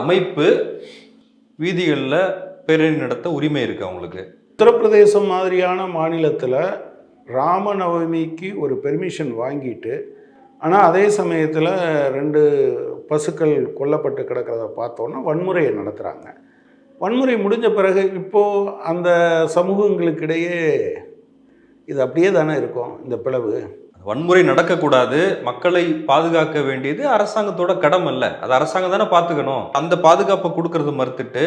அமைப்பு வீதிகளில் பேரணி நடத்த உரிமை இருக்கு அவங்களுக்கு. உத்தரப்பிரதேசம் மாதிரியான மாநிலத்தில் ராமநவமிக்கு ஒரு பெர்மிஷன் வாங்கிட்டு ஆனால் அதே சமயத்தில் ரெண்டு பசுக்கள் கொல்லப்பட்டு கிடக்கிறத பார்த்தோன்னா வன்முறையை நடத்துகிறாங்க வன்முறை முடிஞ்ச பிறகு இப்போது அந்த சமூகங்களுக்கிடையே இது அப்படியே தானே இருக்கும் இந்த பிளவு. வன்முறை நடக்கக்கூடாது மக்களை பாதுகாக்க வேண்டியது அரசாங்கத்தோட கடமை இல்லை அது அரசாங்கம் தானே பார்த்துக்கணும். அந்த பாதுகாப்பை கொடுக்கறது மறுத்துட்டு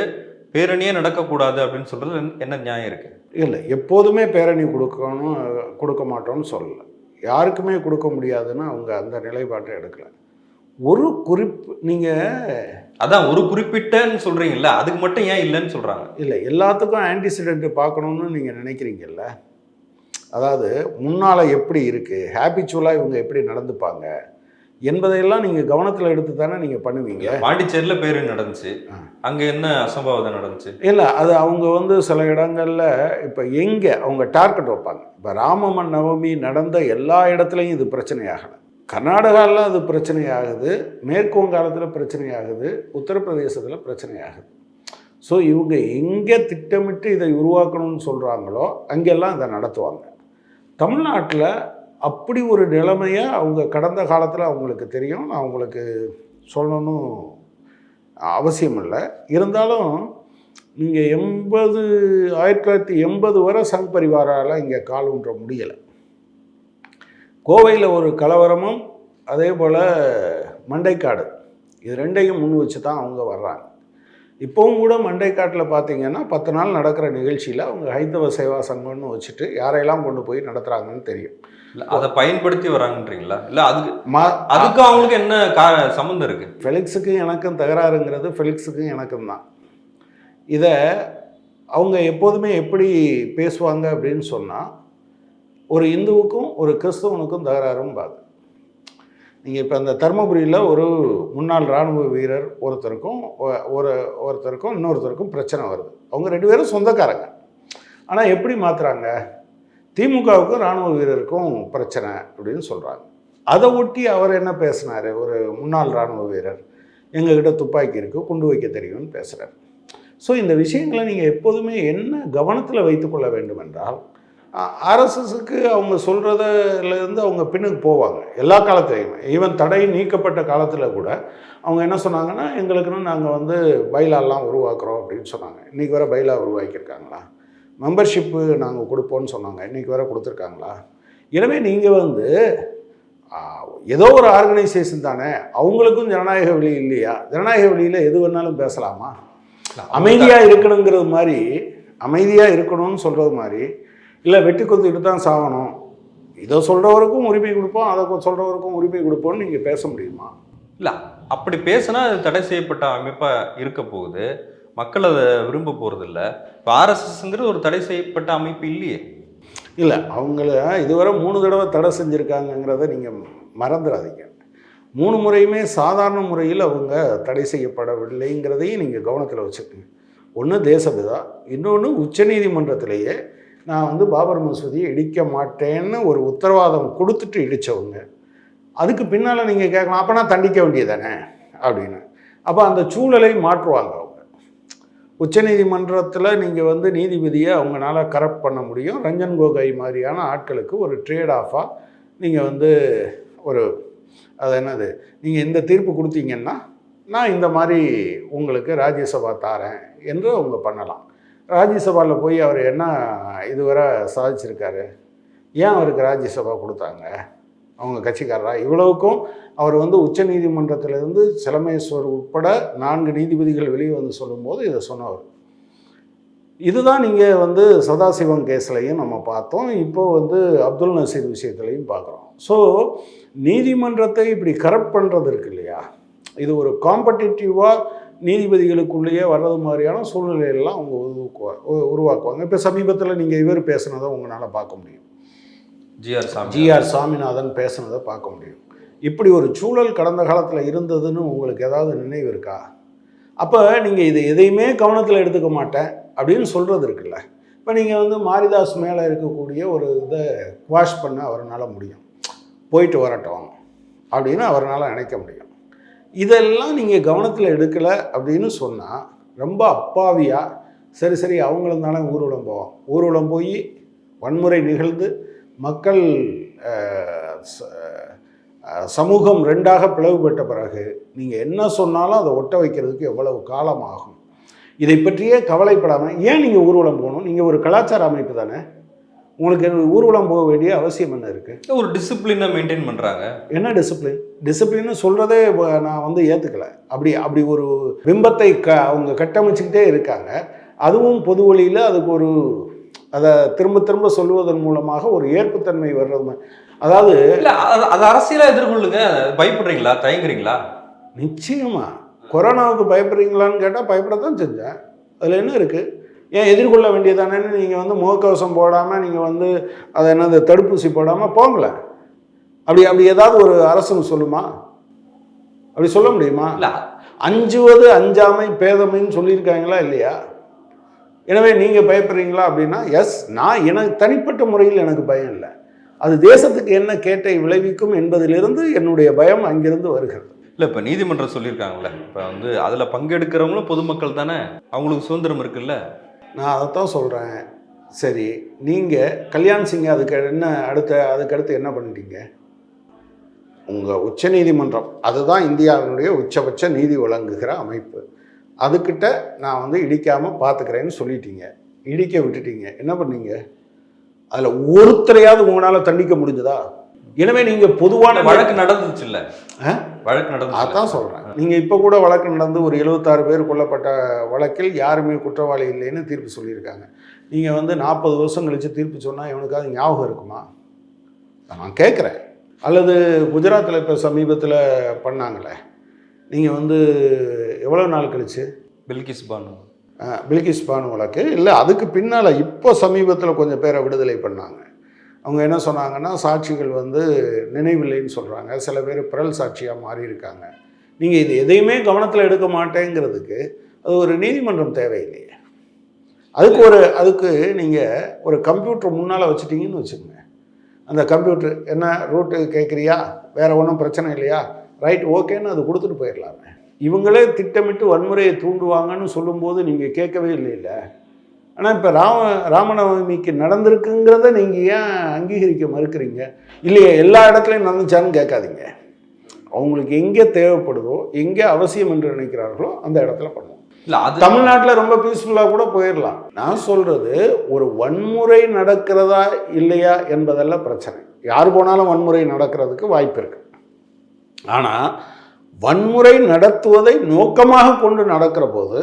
பேரணியே நடக்கக்கூடாது அப்படின்னு சொல்றது என்ன நியாயம் இருக்கு? இல்லை எப்போதுமே பேரணி கொடுக்கணும் கொடுக்க மாட்டோம்னு சொல்லலை. யாருக்குமே கொடுக்க முடியாதுன்னு அவங்க அந்த நிலைப்பாட்டை எடுக்கல. ஒரு குறிப்பு நீங்கள் அதான் ஒரு குறிப்பிட்டன்னு சொல்றீங்கல்ல அதுக்கு மட்டும் ஏன் இல்லைன்னு சொல்றாங்க? இல்லை எல்லாத்துக்கும் ஆன்டிசிடென்ட் பார்க்கணுன்னு நீங்கள் நினைக்கிறீங்கல்ல? அதாவது முன்னால் எப்படி இருக்குது ஹேபிச்சுவலாக இவங்க எப்படி நடந்துப்பாங்க? என்பதையெல்லாம் நீங்கள் கவனத்தில் எடுத்து தானே நீங்கள் பண்ணுவீங்க. பாண்டிச்சேரியில பேரணி நடந்துச்சு. அங்க என்ன அசம்பாவிதம் நடந்துச்சு? இல்லை அது அவங்க வந்து சில இடங்களில் இப்போ எங்கே அவங்க டார்கெட் வைப்பாங்க. இப்போ ராமமன் நவமி நடந்த எல்லா இடத்துலையும் இது பிரச்சனையாகலை. கர்நாடகாவில் அது பிரச்சனையாகுது. மேற்கு வங்காளத்தில் பிரச்சனையாகுது. உத்தரப்பிரதேசத்தில் பிரச்சனையாகுது. ஸோ இவங்க எங்கே திட்டமிட்டு இதை உருவாக்கணும்னு சொல்கிறாங்களோ அங்கெல்லாம் இதை நடத்துவாங்க. தமிழ்நாட்டில் அப்படி ஒரு நிலைமையை அவங்க கடந்த காலத்தில் அவங்களுக்கு தெரியும். நான் அவங்களுக்கு சொல்லணும் அவசியம் இல்லை. இருந்தாலும் நீங்கள் எண்பது ஆயிரத்தி தொள்ளாயிரத்தி எண்பது வரை சங் பரிவாரால் இங்கே கால் ஊன்ற முடியலை. கோவையில் ஒரு கலவரமும் அதே போல் மண்டைக்காடு இது ரெண்டையும் முன் வச்சு தான் அவங்க வர்றாங்க. இப்போவும் கூட மண்டைக்காட்டில் பார்த்தீங்கன்னா பத்து நாள் நடக்கிற நிகழ்ச்சியில் அவங்க ஹைந்தவ சேவா சங்கம்னு வச்சுட்டு யாரையெல்லாம் கொண்டு போய் நடத்துகிறாங்கன்னு தெரியும். இல்ல அதை பயன்படுத்தி வராங்கன்றீங்களா? இல்ல அதுக்கு மா அதுக்கும் அவங்களுக்கு என்ன கா சம்மந்தம் இருக்கு? ஃபெலிக்ஸுக்கும் எனக்கும் தகராறுங்கிறது ஃபெலிக்ஸுக்கும் எனக்கும் தான். இதை அவங்க எப்போதுமே எப்படி பேசுவாங்க அப்படின்னு சொன்னால் ஒரு இந்துவுக்கும் ஒரு கிறிஸ்தவனுக்கும் தகராறும் பாது. நீங்கள் இப்போ அந்த தருமபுரியில் ஒரு முன்னாள் இராணுவ வீரர் ஒருத்தருக்கும் ஒரு ஒருத்தருக்கும் இன்னொருத்தருக்கும் பிரச்சனை வருது. அவங்க ரெண்டு பேரும் சொந்தக்காரங்க. ஆனால் எப்படி மாற்றுறாங்க திமுகவுக்கும் இராணுவ வீரருக்கும் பிரச்சனை அப்படின்னு சொல்கிறாங்க அதை ஒட்டி அவர் என்ன பேசினார்? ஒரு முன்னாள் இராணுவ வீரர் எங்ககிட்ட துப்பாக்கி இருக்குது குண்டு வைக்க தெரியும்னு பேசுகிறார் ஸோ இந்த விஷயங்களை நீங்கள் எப்போதுமே என்ன கவனத்தில் வைத்துக்கொள்ள வேண்டும் என்றால் ஆர்எஸ்எஸ்க்கு அவங்க சொல்கிறதுலேருந்து அவங்க பின்னுக்கு போவாங்க. எல்லா காலத்துலையுமே. ஈவன் தடை நீக்கப்பட்ட காலத்தில் கூட அவங்க என்ன சொன்னாங்கன்னா எங்களுக்குன்னு நாங்கள் வந்து பைலாலாம் உருவாக்குறோம் அப்படின்னு சொன்னாங்க. இன்றைக்கி வர பைலா உருவாக்கியிருக்காங்களா? மெம்பர்ஷிப்பு நாங்கள் கொடுப்போம்னு சொன்னாங்க. இன்றைக்கி வர கொடுத்துருக்காங்களா? எனவே நீங்கள் வந்து ஏதோ ஒரு ஆர்கனைசேஷன் தானே. அவங்களுக்கும் ஜனநாயக வழி இல்லையா? ஜனநாயக வழியில் எது வேணாலும் பேசலாமா? அமைதியாக இருக்கணுங்கிறது மாதிரி அமைதியாக இருக்கணும்னு சொல்கிறது மாதிரி இல்லை வெட்டி கொத்துக்கிட்டு தான் சாகணும். இதை சொல்கிறவருக்கும் உரிமை கொடுப்போம் அதை சொல்கிறவருக்கும் உரிமை கொடுப்போம்னு நீங்கள் பேச முடியுமா? இல்ல அப்படி பேசினா அது தடை செய்யப்பட்ட அமைப்பா இருக்க போகுது. மக்கள் அதை விரும்ப போறது இல்ல இப்போ ஆர்எஸ்எஸ்ங்கிறது ஒரு தடை செய்யப்பட்ட அமைப்பு இல்லையே. இல்லை அவங்கள இதுவரை மூணு தடவை தடை செஞ்சுருக்காங்கங்கிறத நீங்கள் மறந்துடாதீங்க மூணு முறையுமே சாதாரண முறையில் அவங்க தடை செய்யப்படவில்லைங்கிறதையும் நீங்கள் கவனத்தில் வச்சுக்கோங்க. ஒன்று தேசபிதா இன்னொன்று உச்சநீதிமன்றத்திலேயே நான் வந்து பாபர் மசூதியை இடிக்க மாட்டேன்னு ஒரு உத்தரவாதம் கொடுத்துட்டு இடித்தவங்க அதுக்கு பின்னால் நீங்கள் கேட்கலாம் அப்போனா தண்டிக்க வேண்டியதானே அப்படின்னு. அப்போ அந்த சூழலை மாற்றுவாங்க அவங்க. உச்சநீதிமன்றத்தில் நீங்கள் வந்து நீதிபதியை அவங்களால கரெக்ட் பண்ண முடியும். ரஞ்சன் கோகோய் மாதிரியான ஆட்களுக்கு ஒரு ட்ரேட் ஆஃபாக நீங்கள் வந்து ஒரு அது என்னது நீங்கள் இந்த தீர்ப்பு கொடுத்தீங்கன்னா நான் இந்த மாதிரி உங்களுக்கு ராஜ்யசபா தாரேன் என்று அவங்க பண்ணலாம். ராஜ்யசபாவில் போய் அவர் என்ன இதுவரை சாதிச்சிருக்காரு? ஏன் அவருக்கு ராஜ்யசபா கொடுத்தாங்க? அவங்க கட்சிக்காரரா? இவ்வளவுக்கும் அவர் வந்து உச்ச நீதிமன்றத்திலிருந்து சிலமேஸ்வர் உட்பட நான்கு நீதிபதிகள் வெளியே வந்து சொல்லும்போது இதை சொன்னவர் இதுதான் நீங்கள் வந்து சதாசிவம் கேஸ்லையும் நம்ம பார்த்தோம். இப்போ வந்து அப்துல் நசீர் விஷயத்துலையும் பார்க்குறோம். ஸோ நீதிமன்றத்தை இப்படி கரப்ட் பண்ணுறது இருக்கு இல்லையா? இது ஒரு காம்படிட்டிவாக நீதிபதிகளுக்குள்ளேயே வர்றது மாதிரியான சூழ்நிலையெல்லாம் அவங்க உருவாக்குவா உ- உருவாக்குவாங்க. இப்போ சமீபத்தில் நீங்கள் இவர் பேசுனதை உங்களால் பார்க்க முடியும். ஜிஆர் சாமி ஜிஆர் சாமிநாதன் பேசுனதை பார்க்க முடியும். இப்படி ஒரு சூழல் கடந்த காலத்தில் இருந்ததுன்னு உங்களுக்கு ஏதாவது நினைவு இருக்கா? அப்போ நீங்கள் இது எதையுமே கவனத்தில் எடுத்துக்க மாட்டேன் அப்படின்னு சொல்கிறது இருக்குல்ல. இப்போ நீங்கள் வந்து மாரிதாஸ் மேலே இருக்கக்கூடிய ஒரு இதை குவாஷ் பண்ண அவரால் முடியும். போயிட்டு வரட்டும் அப்படின்னு அவரால் நினைக்க முடியும். இதெல்லாம் நீங்கள் கவனத்தில் எடுக்கலை அப்படின்னு சொன்னால் ரொம்ப அப்பாவியாக சரி சரி அவங்களும் தானே ஊர்வலம் போவோம் ஊர்வலம் போய் வன்முறை நிகழ்ந்து மக்கள் சமூகம் ரெண்டாக பிளவுபட்ட பிறகு நீங்கள் என்ன சொன்னாலும் அதை ஒட்ட வைக்கிறதுக்கு எவ்வளவு காலம் ஆகும்? இதை பற்றியே கவலைப்படாமல் ஏன் நீங்கள் ஊர்வலம் போகணும்? நீங்கள் ஒரு கலாச்சார அமைப்பு தானே. உங்களுக்கு ஊர்வலம் போக வேண்டிய அவசியம் என்ன இருக்குது ஒரு டிசிப்ளினை மெயின்டைன் பண்றாங்க. என்ன டிசிப்ளின் டிசிப்ளின்னு சொல்கிறதே நான் வந்து ஏற்றுக்கல அப்படி அப்படி ஒரு பிம்பத்தை க அவங்க கட்டமைச்சுக்கிட்டே இருக்காங்க. அதுவும் பொது வழியில் அதுக்கு ஒரு அதை திரும்ப திரும்ப சொல்லுவதன் மூலமாக ஒரு ஏற்புத்தன்மை வர்றது அதாவது இல்ல அது- அது அரசியலா எதிர்கொள்ளுங்க. பயப்படுறீங்களா? தயங்குறீங்களா? நிச்சயமா. கொரோனாவுக்கு பயப்படுறீங்களான்னு கேட்டால் பயப்படத்தான் செஞ்சேன். அதில் என்ன இருக்குது ஏன் எதிர்கொள்ள வேண்டியதானேன்னு நீங்கள் வந்து முகக்கவசம் போடாமல் நீங்கள் வந்து அதை என்னது தடுப்பூசி போடாமல் போங்களேன். அப்படி அப்படி ஏதாவது ஒரு அரசு சொல்லுமா? அப்படி சொல்ல முடியுமா? அஞ்சுவது அஞ்சாமை பேதமைன்னு சொல்லியிருக்காங்களா இல்லையா? எனவே நீங்கள் பயப்படுறீங்களா அப்படின்னா எஸ் நான் எனக்கு தனிப்பட்ட முறையில் எனக்கு பயம் இல்லை. அது தேசத்துக்கு என்ன கேட்டை விளைவிக்கும் என்பதிலிருந்து என்னுடைய பயம் அங்கிருந்து வருகிறது. இல்ல இப்ப நீதிமன்றம் சொல்லியிருக்காங்கல்ல இப்ப வந்து அதுல பங்கெடுக்கிறவங்களும் பொதுமக்கள் தானே அவங்களுக்கு சுதந்திரம் இருக்குல்ல? நான் அதைத்தான் சொல்கிறேன் சரி நீங்கள் கல்யாண் சிங் அதுக்கு என்ன அடுத்த அதுக்கு அடுத்து என்ன பண்ணிட்டீங்க? உங்கள் உச்சநீதிமன்றம் அதுதான் இந்தியாவினுடைய உச்சபட்ச நீதி வழங்குகிற அமைப்பு. அதுக்கிட்ட நான் வந்து இடிக்காமல் பார்த்துக்கிறேன்னு சொல்லிட்டீங்க. இடிக்க விட்டுட்டீங்க. என்ன பண்ணீங்க? அதில் ஒருத்தரையாவது உங்களால் தண்டிக்க முடிஞ்சதா? எனவே நீங்கள் பொதுவான வழக்கு நடந்துச்சு இல்ல ஆ? வழக்கு நடந்துச்சு அதான் சொல்கிறேன் நீங்கள் இப்போ கூட வழக்கு நடந்து ஒரு எழுபத்தாறு பேர் கொல்லப்பட்ட வழக்கில் யாருமே குற்றவாளி இல்லைன்னு தீர்ப்பு சொல்லியிருக்காங்க. நீங்கள் வந்து நாற்பது வருஷம் கழித்து தீர்ப்பு சொன்னால் இவனுக்காவது ஞாபகம் இருக்குமா? நான் கேட்குறேன் அல்லது குஜராத்தில் இப்போ சமீபத்தில் பண்ணாங்களே? நீங்கள் வந்து எவ்வளோ நாள் கழிச்சு? பில்கிஸ் பானு. பில்கிஸ் பானு வழக்கு. இல்லை அதுக்கு பின்னால் இப்போ சமீபத்தில் கொஞ்சம் பேரை விடுதலை பண்ணாங்க. அவங்க என்ன சொன்னாங்கன்னா சாட்சிகள் வந்து நினைவில்லைன்னு சொல்கிறாங்க சில பேர் பிறல் சாட்சியாக மாறி இருக்காங்க நீங்கள் இது எதையுமே கவனத்தில் எடுக்க மாட்டேங்கிறதுக்கு அது ஒரு நீதிமன்றம் தேவையில்லையே. அதுக்கு ஒரு அதுக்கு நீங்கள் ஒரு கம்ப்யூட்டர் முன்னால் வச்சுட்டீங்கன்னு வச்சுக்கோங்க. அந்த கம்ப்யூட்டர் என்ன ரூட்டு கேட்குறியா? வேறு ஒன்றும் பிரச்சனை இல்லையா? ரைட் ஓகேன்னு அது கொடுத்துட்டு போயிடலாமே. இவங்களே திட்டமிட்டு வன்முறையை தூண்டுவாங்கன்னு சொல்லும்போது நீங்கள் கேட்கவே இல்லை ஆனால் இப்போ ராம ராமநவமிக்கு நடந்திருக்குங்கிறத நீங்கள் ஏன் அங்கீகரிக்க மறுக்கிறீங்க? இல்லையே எல்லா இடத்துலையும் நடந்துச்சான்னு கேட்காதீங்க. அவங்களுக்கு எங்கே தேவைப்படுதோ எங்கே அவசியம் என்று நினைக்கிறார்களோ அந்த இடத்துல பண்ணுவோம் இல்ல அது தமிழ்நாட்டில் ரொம்ப பீஸ்ஃபுல்லாக கூட போயிடலாம் நான் சொல்கிறது ஒரு வன்முறை நடக்கிறதா இல்லையா என்பதெல்லாம் பிரச்சனை. யார் போனாலும் வன்முறை நடக்கிறதுக்கு வாய்ப்பு இருக்கு. ஆனால் வன்முறை நடத்துவதை நோக்கமாக கொண்டு நடக்கிற போது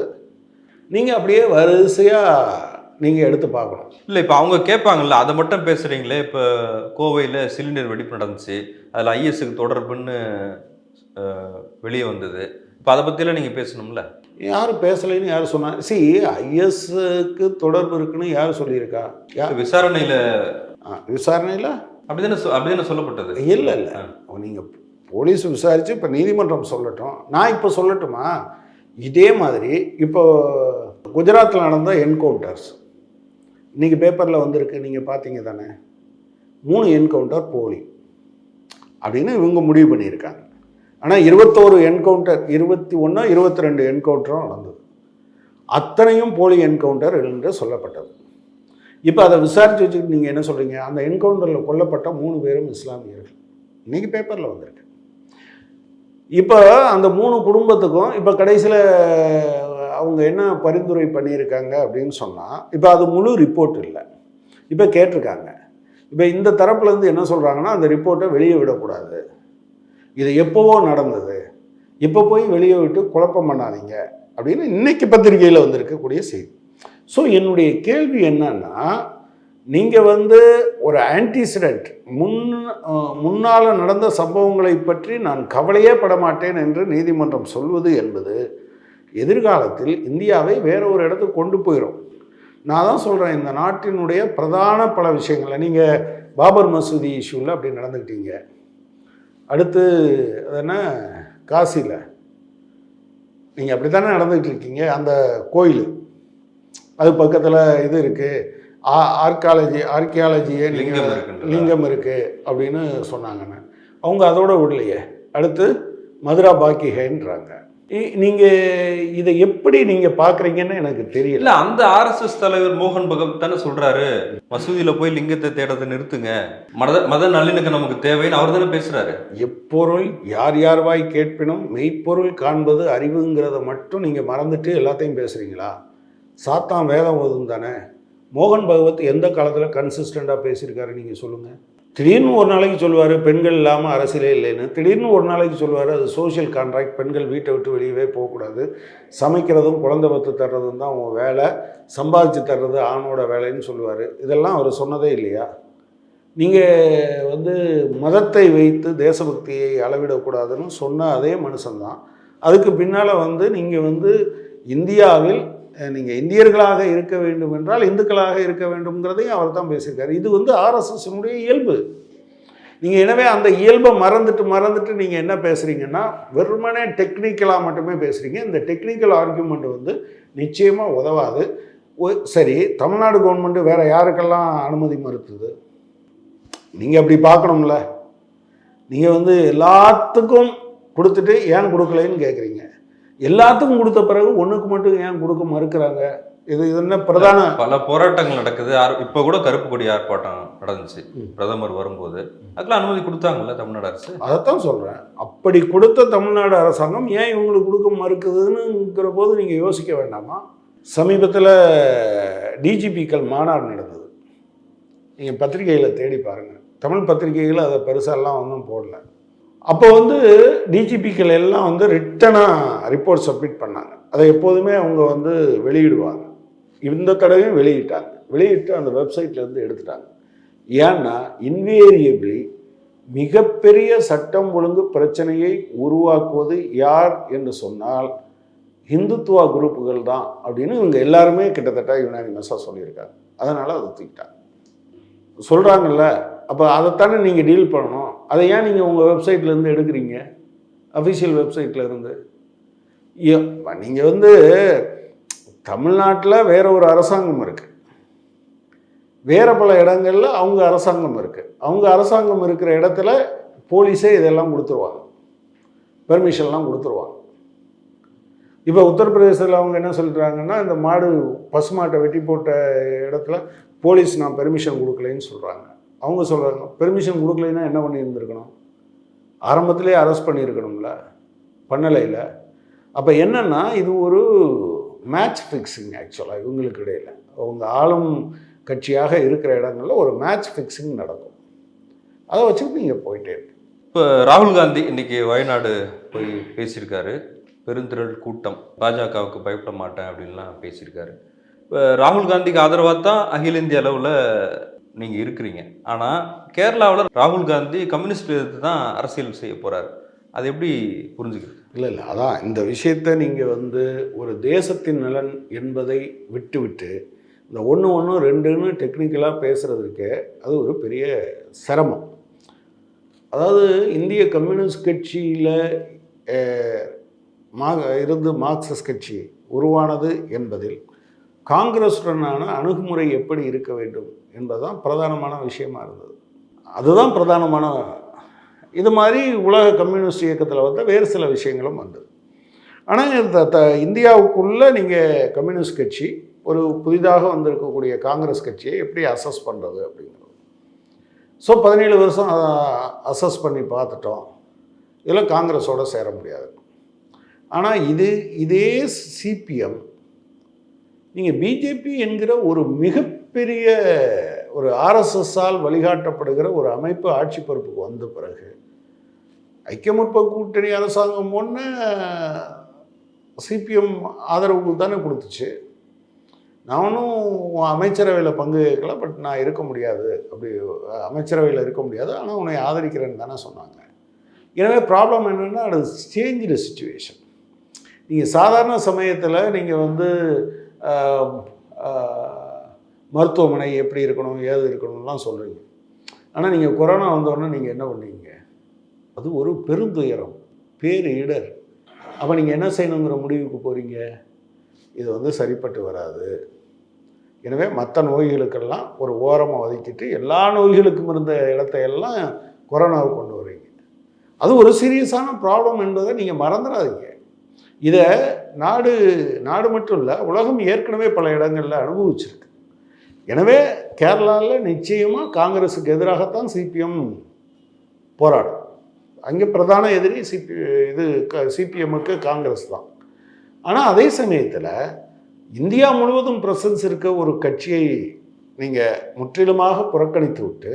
நீங்கள் அப்படியே வரிசையாக நீங்கள் எடுத்து பார்க்கணும். இல்ல இப்ப அவங்க கேட்பாங்கல்ல அதை மட்டும் பேசுறீங்களே இப்ப கோவையில சிலிண்டர் வெடிப்பு நடந்துச்சு அதுல ஐஎஸ்க்கு தொடர்புன்னு வெளியே வந்தது. இப்ப அதை பத்தியெல்லாம் நீங்க பேசணும்ல? யாரும் பேசலைன்னு யார் சொன்னா சி ஐஎஸ்க்கு தொடர்பு இருக்குன்னு யார் சொல்லியிருக்கா? யா விசாரணையில விசாரணையில்? அப்படிதானே அப்படிதானே சொல்லப்பட்டது? இல்லை இல்லை. நீங்கள் போலீஸ் விசாரித்து இப்போ நீதிமன்றம் சொல்லட்டும். நான் இப்போ சொல்லட்டுமா? இதே மாதிரி இப்போ குஜராத்தில் நடந்த என்கவுண்டர்ஸ் இன்றைக்கி பேப்பரில் வந்திருக்கு நீங்கள் பார்த்தீங்க தானே? மூணு என்கவுண்டர் போலி. அப்படின்னு இவங்க முடிவு பண்ணியிருக்காங்க. ஆனால் இருபத்தோரு என்கவுண்டர் இருபத்தி ஒன்று இருபத்தி ரெண்டு என்கவுண்டரும் நடந்தது அத்தனையும் போலி என்கவுண்டர் என்று சொல்லப்பட்டது. இப்போ அதை விசாரித்து வச்சுக்கிட்டு நீங்கள் என்ன சொல்கிறீங்க அந்த என்கவுண்டரில் கொல்லப்பட்ட மூணு பேரும் இஸ்லாமியர்கள். இன்னைக்கு பேப்பரில் வந்திருக்கு. இப்போ அந்த மூணு குடும்பத்துக்கும் இப்போ கடைசியில் அவங்க என்ன பரிந்துரை பண்ணியிருக்காங்க அப்படின்னு சொன்னால் இப்போ அது முழு ரிப்போர்ட் இல்லை. இப்போ கேட்டிருக்காங்க. இப்போ இந்த தரப்புலேருந்து என்ன சொல்கிறாங்கன்னா அந்த ரிப்போர்ட்டை வெளியே விடக்கூடாது. இது எப்போவோ நடந்தது. இப்போ போய் வெளியே விட்டு குழப்பம் பண்ணாதீங்க. அப்படின்னு இன்னைக்கு பத்திரிகையில் வந்திருக்கக்கூடிய செய்தி. ஸோ என்னுடைய கேள்வி என்னன்னா நீங்கள் வந்து ஒரு ஆன்டிசிடென்ட் முன் முன்னால் நடந்த சம்பவங்களை பற்றி நான் கவலையே பட மாட்டேன் என்று நீதிமன்றம் சொல்வது என்பது எதிர்காலத்தில் இந்தியாவை வேற ஒரு இடத்துக்கு கொண்டு போயிடும் நான் தான் சொல்கிறேன் இந்த நாட்டினுடைய பிரதான பல விஷயங்களை நீங்கள் பாபர் மசூதி இஷ்யூவில் அப்படி நடந்துக்கிட்டீங்க. அடுத்து அது என்ன? காசியில். நீங்கள் அப்படி தானே நடந்துக்கிட்டு இருக்கீங்க அந்த கோயில். அது பக்கத்தில் இது இருக்குது ஆர்காலஜி ஆர்கியாலஜியே லிங்கம்? லிங்கம் இருக்குது அப்படின்னு சொன்னாங்கன்னு அவங்க அதோட விடலையே. அடுத்து மதுரா பாக்கிகன்றாங்க இ- நீங்க இதை எப்படி நீங்க பாக்குறீங்கன்னு எனக்கு தெரியல. இல்ல அந்த ஆர்எஸ்எஸ் தலைவர் மோகன் பகவத் தானே சொல்றாரு மசூதியில போய் லிங்கத்தை தேடத்தை நிறுத்துங்க. மத மத நல்லிணக்கம் நமக்கு தேவைன்னு அவர் தானே பேசுறாரு. எப்பொருள் யார் யார் வாய் கேட்பினும் மெய்ப்பொருள் காண்பது அறிவுங்கிறத மட்டும் நீங்க மறந்துட்டு எல்லாத்தையும் பேசுறீங்களா? சாத்தான் வேதம் ஓதும் தானே? மோகன் பகவத் எந்த காலத்தில் கன்சிஸ்டண்டாக பேசியிருக்காரு நீங்கள் சொல்லுங்கள் திடீர்னு ஒரு நாளைக்கு சொல்லுவார் பெண்கள் இல்லாமல் அரசியலே இல்லைன்னு. திடீர்னு ஒரு நாளைக்கு சொல்லுவார் அது சோஷியல் கான்ட்ராக்ட் பெண்கள் வீட்டை விட்டு வெளியவே போகக்கூடாது. சமைக்கிறதும் குழந்தை பத்து தர்றதும் தான் அவங்க வேலை. சம்பாதிச்சு தர்றது ஆணோட வேலைன்னு சொல்லுவார். இதெல்லாம் அவர் சொன்னதே இல்லையா? நீங்கள் வந்து மதத்தை வைத்து தேசபக்தியை அளவிடக்கூடாதுன்னு சொன்ன அதே மனுஷன்தான். அதுக்கு பின்னால் வந்து நீங்கள் வந்து இந்தியாவில் நீங்கள் இந்தியர்களாக இருக்க வேண்டும் என்றால் இந்துக்களாக இருக்க வேண்டும்ங்கிறதையும் அவர் தான் பேசியிருக்காரு. இது வந்து ஆர்எஸ்எஸ்னுடைய இயல்பு. நீங்கள் எனவே அந்த இயல்பை மறந்துட்டு மறந்துட்டு நீங்கள் என்ன பேசுகிறீங்கன்னா வெறுமனே டெக்னிக்கலாக மட்டுமே பேசுகிறீங்க இந்த டெக்னிக்கல் ஆர்கியூமெண்ட் வந்து நிச்சயமாக உதவாது. சரி தமிழ்நாடு கவர்மெண்ட்டு வேறு யாருக்கெல்லாம் அனுமதி மறுத்துது? நீங்கள் அப்படி பார்க்கணும்ல. நீங்கள் வந்து எல்லாத்துக்கும் கொடுத்துட்டு ஏன் கொடுக்கலைன்னு கேட்குறீங்க எல்லாத்துக்கும் கொடுத்த பிறகு ஒன்றுக்கு மட்டும் ஏன் கொடுக்க மறுக்கிறாங்க? இது இது என்ன பிரதான பல போராட்டங்கள் நடக்குது. இப்ப கூட கருப்பு கொடி ஆர்ப்பாட்டம் நடந்துச்சு. பிரதமர் வரும்போது. அதுக்கெல்லாம் அனுமதி கொடுத்தாங்கல்ல தமிழ்நாடு அரசு? அதைத்தான் சொல்கிறேன் அப்படி கொடுத்த தமிழ்நாடு அரசாங்கம் ஏன் இவங்களுக்கு கொடுக்க மறுக்குதுன்னுங்கிற போது நீங்கள் யோசிக்க வேண்டாமா? சமீபத்தில் டிஜிபிக்கள் மாநாடு நடந்தது. நீங்கள் பத்திரிகையில் தேடி பாருங்கள் தமிழ் பத்திரிகைகள் அதை பெருசாலாம் ஒன்றும் போடல. அப்போ வந்து டிஜிபிக்கள் எல்லாம் வந்து ரிட்டனாக ரிப்போர்ட் சப்மிட் பண்ணாங்க. அதை எப்போதுமே அவங்க வந்து வெளியிடுவாங்க. இந்த தடவையும் வெளியிட்டாங்க. வெளியிட்டு அந்த வெப்சைட்லேருந்து எடுத்துட்டாங்க. ஏன்னா இன்வேரியபிளி மிகப்பெரிய சட்டம் ஒழுங்கு பிரச்சனையை உருவாக்குவது யார் என்று சொன்னால் இந்துத்துவா குரூப்புகள் தான் அப்படின்னு இவங்க எல்லாருமே கிட்டத்தட்ட யுனானிமஸாக சொல்லியிருக்காங்க. அதனால் அதை தூக்கிட்டாங்க. சொல்கிறாங்கல்ல அப்போ அதைத்தானே நீங்கள் டீல் பண்ணணும். அதை ஏன் நீங்கள் உங்கள் வெப்சைட்லேருந்து எடுக்கிறீங்க? அஃபிஷியல் வெப்சைட்லேருந்து நீங்கள் வந்து தமிழ்நாட்டில் வேற ஒரு அரசாங்கம் இருக்குது வேறு பல இடங்கள்ல அவங்க அரசாங்கம் இருக்குது அவங்க அரசாங்கம் இருக்கிற இடத்துல போலீஸே இதெல்லாம் கொடுத்துருவாங்க. பெர்மிஷன்லாம் கொடுத்துருவாங்க. இப்போ உத்தரப்பிரதேசத்தில் அவங்க என்ன சொல்கிறாங்கன்னா இந்த மாடு பசுமாட்டை வெட்டி போட்ட இடத்துல போலீஸ் நான் பெர்மிஷன் கொடுக்கலைன்னு சொல்கிறாங்க அவங்க சொல்கிறாங்க பெர்மிஷன் கொடுக்கலைன்னா என்ன பண்ணியிருந்துருக்கணும்? ஆரம்பத்திலே அரெஸ்ட் பண்ணியிருக்கணும்ல பண்ணலையில். அப்போ என்னென்னா இது ஒரு மேட்ச் ஃபிக்ஸிங் ஆக்சுவலாக இவங்களுக்கு இடையில். அவங்க ஆளும் கட்சியாக இருக்கிற இடங்களில் ஒரு மேட்ச் ஃபிக்ஸிங் நடக்கும். அதை வச்சுட்டு நீங்கள் போயிட்டே இப்போ ராகுல் காந்தி இன்னைக்கு வயநாடு போய் பேசியிருக்காரு. பெருந்திரள் கூட்டம் பாஜகவுக்கு பயப்பட மாட்டேன் அப்படின்லாம் பேசியிருக்காரு. இப்போ ராகுல் காந்திக்கு ஆதரவாக தான் அகில இந்திய அளவில் நீங்கள் இருக்கிறீங்க. ஆனால் கேரளாவில் ராகுல் காந்தி கம்யூனிஸ்ட் எதிர்த்து தான் அரசியல் செய்ய போகிறார் அது எப்படி புரிஞ்சுக்கிறது? இல்லை இல்லை. அதான் இந்த விஷயத்தை நீங்கள் வந்து ஒரு தேசத்தின் நலன் என்பதை விட்டுவிட்டு இந்த ஒன்று ஒன்று ரெண்டுன்னு டெக்னிக்கலாக பேசுகிறதுக்கு அது ஒரு பெரிய சிரமம். அதாவது இந்திய கம்யூனிஸ்ட் கட்சியில் மா இருந்து மார்க்சிஸ்ட் கட்சி உருவானது என்பதில் காங்கிரஸுடனான அணுகுமுறை எப்படி இருக்க வேண்டும் என்பதுதான் பிரதானமான விஷயமா இருந்தது. அதுதான் பிரதானமான இது மாதிரி உலக கம்யூனிஸ்ட் இயக்கத்தில் வந்து வேறு சில விஷயங்களும் வந்தது. ஆனால் இந்த த இந்தியாவுக்குள்ளே நீங்கள் கம்யூனிஸ்ட் கட்சி ஒரு புதிதாக வந்திருக்கக்கூடிய காங்கிரஸ் கட்சியை எப்படி அசஸ் பண்ணுறது அப்படிங்கிறது. ஸோ பதினேழு வருஷம் அசஸ் பண்ணி பார்த்துட்டோம். இதில் காங்கிரஸோடு சேர முடியாது. ஆனால் இது இதே சிபிஎம் நீங்கள் பிஜேபி என்கிற ஒரு மிகப்பெரிய ஒரு ஆர்எஸ்எஸ்ஸால் வழிகாட்டப்படுகிற ஒரு அமைப்பு ஆட்சி பொறுப்புக்கு வந்த பிறகு ஐக்கிய முற்போக்கு கூட்டணி அரசாங்கம் ஒன்று சிபிஎம் ஆதரவு தானே கொடுத்துச்சு. நானும் அமைச்சரவையில் பங்கு கேட்கல பட் நான் இருக்க முடியாது. அப்படி அமைச்சரவையில் இருக்க முடியாது. ஆனால் உன்னை ஆதரிக்கிறேன்னு தானே சொன்னாங்க. எனவே ப்ராப்ளம் என்னென்னா அது சேஞ்சு சுச்சுவேஷன் நீங்கள் சாதாரண சமயத்தில் நீங்கள் வந்து மருத்துவமனை எப்படி இருக்கணும் ஏது இருக்கணும்லாம் சொல்கிறீங்க ஆனால் நீங்கள் கொரோனா வந்தோடனே நீங்கள் என்ன பண்ணுவீங்க அது ஒரு பெருந்துயரம் பேரிடர். அப்போ நீங்கள் என்ன செய்யணுங்கிற முடிவுக்கு போகிறீங்க இது வந்து சரிப்பட்டு வராது. எனவே மற்ற நோய்களுக்கெல்லாம் ஒரு ஓரமாக ஒதுக்கிட்டு எல்லா நோய்களுக்கும் இருந்த இடத்தையெல்லாம் கொரோனாவை கொண்டு வரீங்க அது ஒரு சீரியஸான ப்ராப்ளம் என்பதை நீங்கள் மறந்துடாதீங்க. இதை நாடு நாடு மட்டும் இல்லை உலகம் ஏற்கனவே பல இடங்களில் அனுபவிச்சிருக்கு. எனவே கேரளாவில் நிச்சயமாக காங்கிரஸுக்கு எதிராகத்தான் சிபிஎம் போராடும். அங்கே பிரதான எதிரி சிபி இது க சிபிஎம்முக்கு காங்கிரஸ் தான். ஆனால் அதே சமயத்தில் இந்தியா முழுவதும் பிரசன்ஸ் இருக்க ஒரு கட்சியை நீங்கள் முற்றிலுமாக புறக்கணித்து விட்டு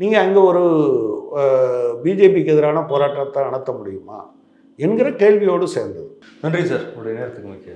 நீங்கள் அங்கே ஒரு பிஜேபிக்கு எதிரான போராட்டத்தை நடத்த முடியுமா? என்கிற கேள்வியோடு சேர்ந்தது. நன்றி சார். உங்களுடைய நேரத்துக்கு முக்கிய